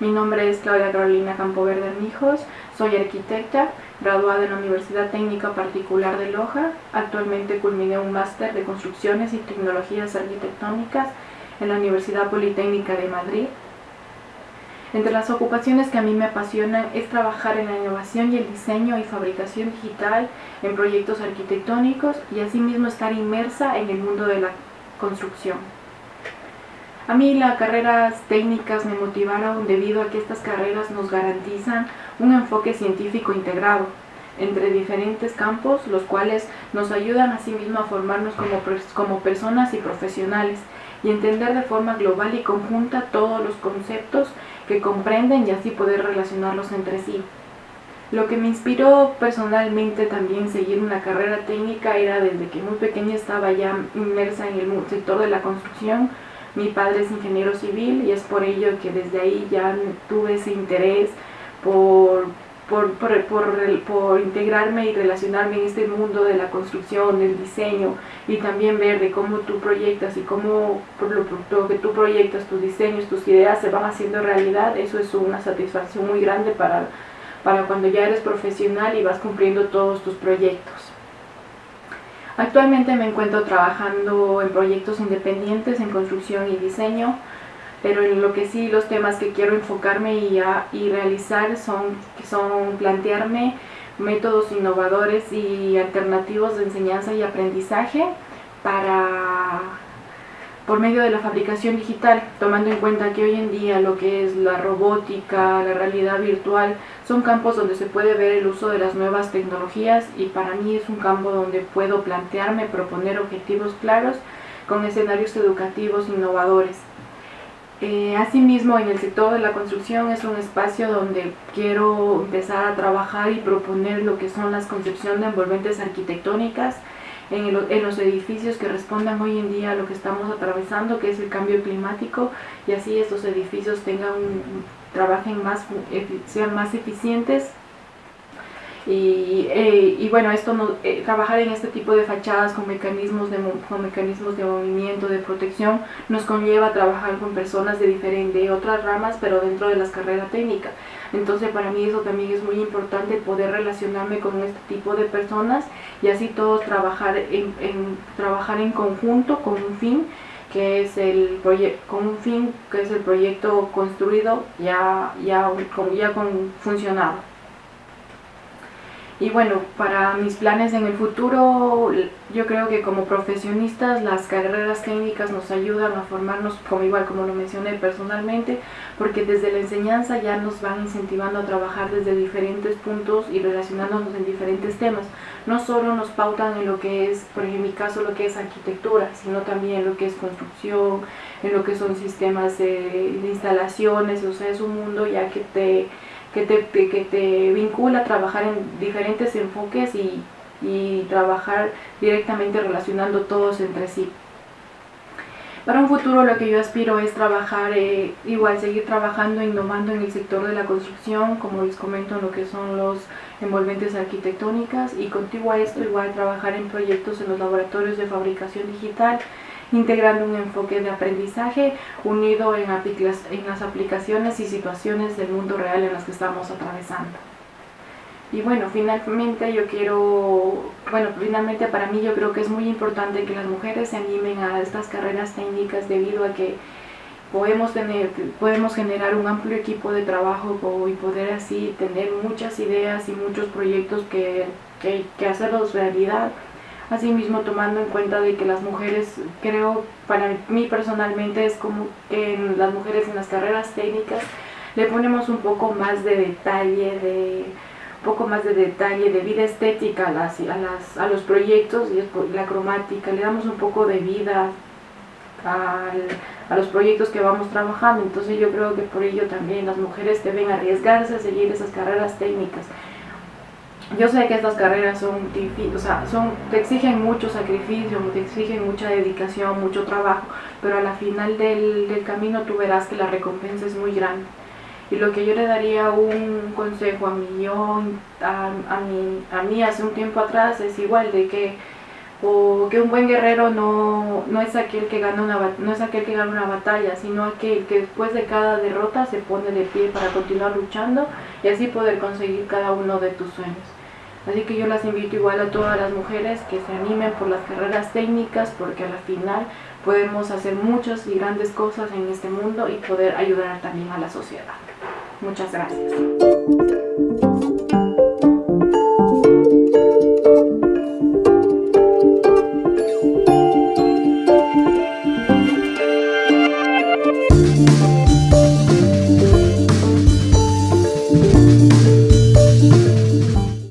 Mi nombre es Claudia Carolina Campoverde Armijos, soy arquitecta, graduada en la Universidad Técnica Particular de Loja. Actualmente culminé un máster de Construcciones y Tecnologías Arquitectónicas en la Universidad Politécnica de Madrid. Entre las ocupaciones que a mí me apasionan es trabajar en la innovación y el diseño y fabricación digital en proyectos arquitectónicos y asimismo estar inmersa en el mundo de la construcción. A mí las carreras técnicas me motivaron debido a que estas carreras nos garantizan un enfoque científico integrado entre diferentes campos, los cuales nos ayudan asimismo a formarnos como, como personas y profesionales y entender de forma global y conjunta todos los conceptos que comprenden y así poder relacionarlos entre sí. Lo que me inspiró personalmente también seguir una carrera técnica era desde que muy pequeña estaba ya inmersa en el sector de la construcción, mi padre es ingeniero civil y es por ello que desde ahí ya tuve ese interés por, por, por, integrarme y relacionarme en este mundo de la construcción, del diseño y también ver de cómo tú proyectas y cómo por lo, que tú proyectas, tus diseños, tus ideas se van haciendo realidad, eso es una satisfacción muy grande para, para cuando ya eres profesional y vas cumpliendo todos tus proyectos. Actualmente me encuentro trabajando en proyectos independientes en construcción y diseño, pero en lo que sí los temas que quiero enfocarme y, realizar son, son plantearme métodos innovadores y alternativos de enseñanza y aprendizaje para por medio de la fabricación digital, tomando en cuenta que hoy en día lo que es la robótica, la realidad virtual, son campos donde se puede ver el uso de las nuevas tecnologías y para mí es un campo donde puedo plantearme, proponer objetivos claros con escenarios educativos innovadores. Eh, asimismo, en el sector de la construcción es un espacio donde quiero empezar a trabajar y proponer lo que son las concepciones de envolventes arquitectónicas, en, los edificios que respondan hoy en día a lo que estamos atravesando, que es el cambio climático, y así estos edificios tengan trabajen más, sean más eficientes y, eh, y, bueno, esto no, eh, trabajar en este tipo de fachadas con mecanismos de, con mecanismos de movimiento, de protección, nos conlleva trabajar con personas de, diferente, otras ramas, pero dentro de las carreras técnicas. Entonces para mí eso también es muy importante, poder relacionarme con este tipo de personas y así todos trabajar en, trabajar en conjunto con un fin que es el con un fin que es el proyecto construido ya, ya, ya con funcionado. Y bueno, para mis planes en el futuro, yo creo que como profesionistas las carreras técnicas nos ayudan a formarnos, como igual como lo mencioné personalmente, porque desde la enseñanza ya nos van incentivando a trabajar desde diferentes puntos y relacionándonos en diferentes temas. No solo nos pautan en lo que es, por ejemplo, en mi caso, lo que es arquitectura, sino también en lo que es construcción, en lo que son sistemas de, de instalaciones, o sea, es un mundo ya que te que te, que te vincula a trabajar en diferentes enfoques y, trabajar directamente relacionando todos entre sí. Para un futuro lo que yo aspiro es trabajar, eh, igual seguir trabajando, innovando en el sector de la construcción, como les comento en lo que son los envolventes arquitectónicas y contigo a esto igual trabajar en proyectos en los laboratorios de fabricación digital integrando un enfoque de aprendizaje unido en, las aplicaciones y situaciones del mundo real en las que estamos atravesando. Y bueno, finalmente yo quiero, bueno, finalmente para mí yo creo que es muy importante que las mujeres se animen a estas carreras técnicas debido a que podemos, tener, podemos generar un amplio equipo de trabajo y poder así tener muchas ideas y muchos proyectos que, que, que hacerlos realidad Asimismo, tomando en cuenta de que las mujeres, creo, para mí personalmente es como que en las mujeres en las carreras técnicas le ponemos un poco más de detalle, de poco más de detalle, de vida estética a, las, a, a los proyectos y la cromática, le damos un poco de vida a los proyectos que vamos trabajando, entonces yo creo que por ello también las mujeres deben arriesgarse a seguir esas carreras técnicas yo sé que estas carreras son, o sea, son, te exigen mucho sacrificio, te exigen mucha dedicación, mucho trabajo, pero a la final del, del, camino tú verás que la recompensa es muy grande. Y lo que yo le daría un consejo a mí, yo, a, a, mí, a mí hace un tiempo atrás es igual de que o que un buen guerrero no, no, es aquel que gana una, no es aquel que gana una batalla, sino aquel que después de cada derrota se pone de pie para continuar luchando y así poder conseguir cada uno de tus sueños. Así que yo las invito igual a todas las mujeres que se animen por las carreras técnicas porque al final podemos hacer muchas y grandes cosas en este mundo y poder ayudar también a la sociedad. Muchas gracias.